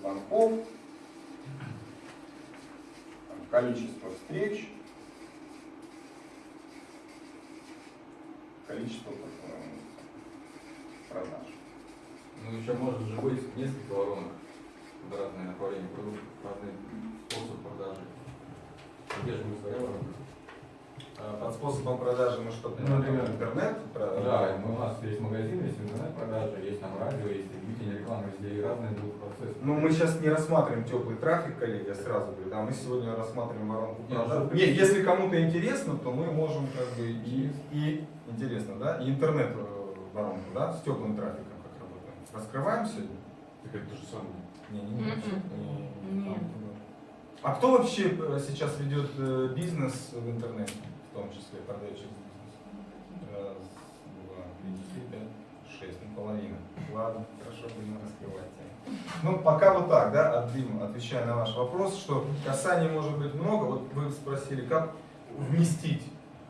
звонков, количество встреч, количество продаж. Ну еще может же быть несколько воронок под разные направления продуктов, разный способ продажи. Где же мы своя воронка? А Под способом продажи мы что-то Ну, например, интернет? про- Да, мы, у нас есть магазин, есть интернет-продажи, есть там радио, есть телевидение, реклама, везде и разные будут процессы. Ну, мы сейчас не рассматриваем теплый трафик, коллеги, я сразу говорю, да, мы сегодня рассматриваем воронку Нет, продаж. Нет, если кому-то интересно, то мы можем как бы и, и интересно, да, и интернет э, воронку, да, с теплым трафиком как работаем. Раскрываем сегодня? Так это то же самое. Не, не, не, Нет. А кто вообще э, сейчас ведет э, бизнес в интернете, в том числе бизнес? Раз, два, три, четыре, шесть, ну половина. Ладно, хорошо, будем раскрывать. Ну, пока вот так, да, от Дима, отвечая на ваш вопрос, что касаний может быть много, вот вы спросили, как вместить.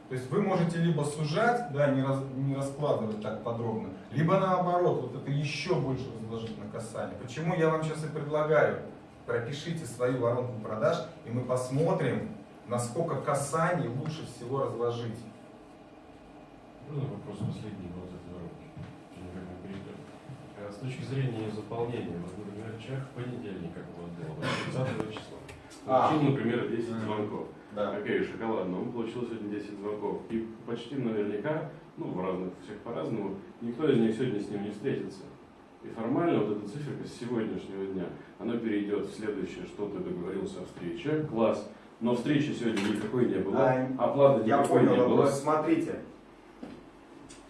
То есть вы можете либо сужать, да, не, раз, не раскладывать так подробно, либо наоборот, вот это еще больше разложить на касание. Почему я вам сейчас и предлагаю, пропишите свою воронку продаж, и мы посмотрим, насколько касаний лучше всего разложить. Ну, вопрос последний вот этой перейдем. А С точки зрения заполнения, вот, например, человек в понедельник, как он делал, 30 числа, А. получил, например, 10 Мгм. звонков. Да. Окей, шоколадно, он получил сегодня 10 звонков. И почти наверняка, ну, в разных, всех по-разному, никто из них сегодня с ним не встретится. И формально вот эта циферка с сегодняшнего дня, она перейдет в следующее, что ты договорился о встрече, класс, но встречи сегодня никакой не было, А, оплаты Я никакой не понял было. вопрос. Смотрите,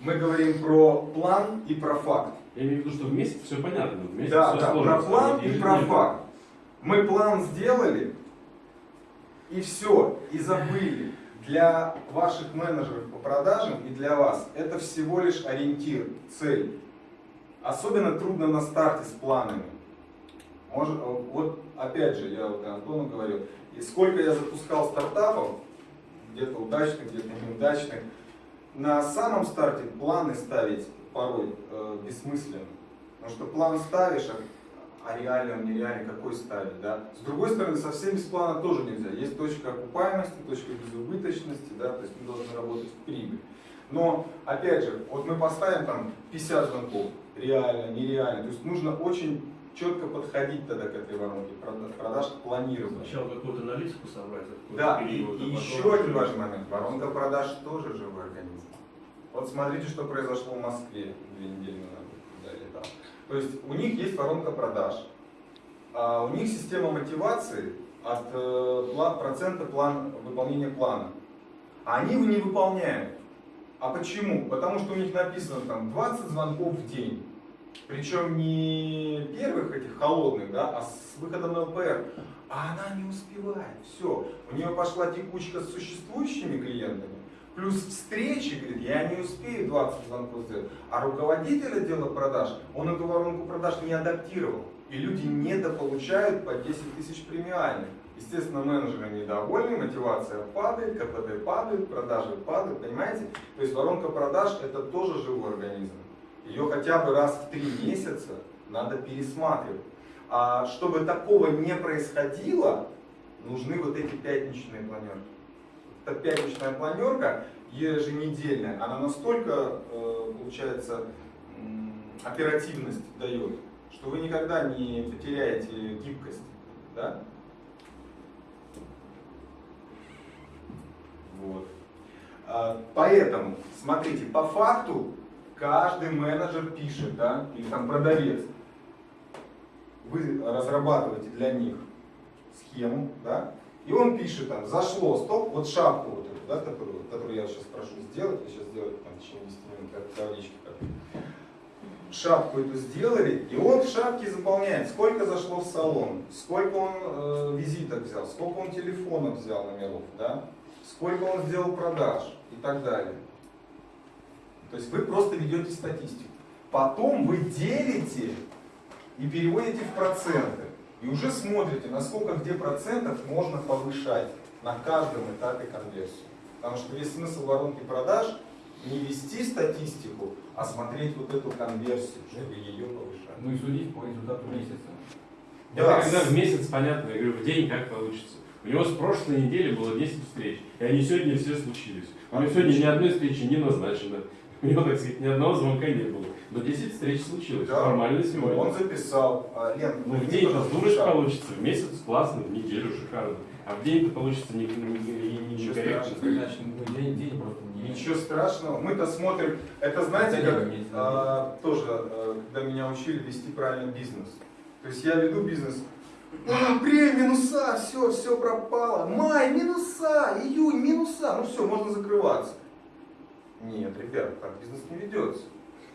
мы говорим про план и про факт. Я имею в виду, что вместе все понятно, вместе Да, все да, сложно. про план и про факт. Мы план сделали, и все, и забыли. Для ваших менеджеров по продажам и для вас это всего лишь ориентир, цель. Особенно трудно на старте с планами. Может, вот опять же, я вот Антону говорил, и сколько я запускал стартапов, где-то удачных, где-то неудачных, на самом старте планы ставить порой э, бессмысленно. Потому что план ставишь, а, а реально он нереальный, какой ставить, да? С другой стороны, совсем без плана тоже нельзя. Есть точка окупаемости, точка безубыточности, да, то есть мы должны работать в прибыль. Но, опять же, вот мы поставим там 50 звонков, реально, нереально. То есть нужно очень четко подходить тогда к этой воронке прода- продаж, к планированию. Сначала какую-то аналитику собрать, Да, и, период, а и потом еще один важный момент. Воронка продаж тоже живой организм. Вот смотрите, что произошло в Москве две недели назад, когда я летал. То есть у них есть воронка продаж, а у них система мотивации от э, процента план, выполнения плана. А они его не выполняют. А почему? Потому что у них написано там 20 звонков в день. Причем не первых этих холодных, да, а с выходом на ЛПР. А она не успевает. Все. У нее пошла текучка с существующими клиентами. Плюс встречи, говорит, я не успею 20 звонков сделать. А руководитель отдела продаж, он эту воронку продаж не адаптировал. И люди недополучают по 10 тысяч премиальных. Естественно, менеджеры недовольны, мотивация падает, КПД падает, продажи падают, понимаете? То есть воронка продаж это тоже живой организм. Ее хотя бы раз в три месяца надо пересматривать. А чтобы такого не происходило, нужны вот эти пятничные планерки. Эта пятничная планерка еженедельная, она настолько, э, получается, оперативность дает, что вы никогда не потеряете гибкость. Да? Вот. А, Поэтому, смотрите, по факту каждый менеджер пишет, да, или там продавец, вы разрабатываете для них схему, да, и он пишет там, зашло, стоп, вот шапку вот эту, да, которую, которую я сейчас прошу сделать, я сейчас сделаю там, в течение 10 минут, как таблички как шапку эту сделали, и он в шапке заполняет, сколько зашло в салон, сколько он э, визиток взял, сколько он телефонов взял номеров, да, сколько он сделал продаж и так далее. То есть вы просто ведете статистику. Потом вы делите и переводите в проценты. И уже смотрите, насколько где процентов можно повышать на каждом этапе конверсии. Потому что весь смысл воронки продаж не вести статистику, а смотреть вот эту конверсию, чтобы ее повышать. Ну и судить по результату месяца. Да. Это когда в месяц, понятно, я говорю, в день как получится. У него с прошлой недели было 10 встреч, и они сегодня все случились. У него сегодня ни одной встречи не назначено. У него, так сказать, ни одного звонка не было. Но 10 встреч случилось. Да. Формально Ну, сегодня. Он записал. А, Лен, Ну, в день-то пожалуйста, дурочь шаг. получится, в месяц классно, в неделю шикарно. А в день-то получится не, не, не, не- Ничего некорректно. страшного. Ну, день, день просто не... Ничего страшного. Мы-то смотрим. Это знаете, Это не как виду. а, тоже, а, когда меня учили вести правильно бизнес. То есть я веду бизнес. А, апрель минуса, все, все пропало. Май минуса, июнь минуса. Ну все, можно закрываться. Нет, ребят, так бизнес не ведется.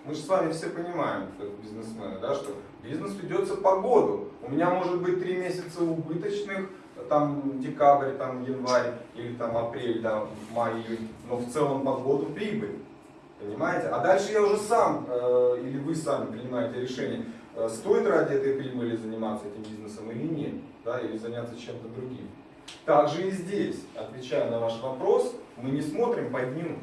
Мы же с вами все понимаем, как бизнесмены, да, что бизнес ведется по году. У меня может быть три месяца убыточных, там декабрь, там январь или там апрель, да, май, июнь, но в целом по году прибыль. Понимаете? А дальше я уже сам, э, или вы сами принимаете решение, э, стоит ради этой прибыли заниматься этим бизнесом или нет, да, или заняться чем-то другим. Также и здесь, отвечая на ваш вопрос, мы не смотрим по дню.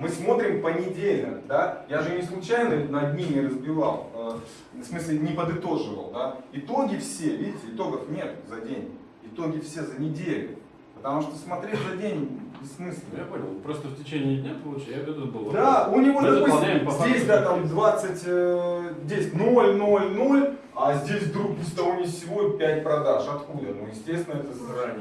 Мы смотрим понедельно, да? Я же не случайно на дни не разбивал, э, в смысле не подытоживал, да? Итоги все, видите, итогов нет за день. Итоги все за неделю. Потому что смотреть за день бессмысленно. Я понял. Просто в течение дня получается, я веду был. Да, у него, Мы допустим, здесь, да, там есть. 20, э, здесь 0, 0, 0, а здесь вдруг ни с того ни с сего 5 продаж. Откуда? Ну, естественно, это заранее.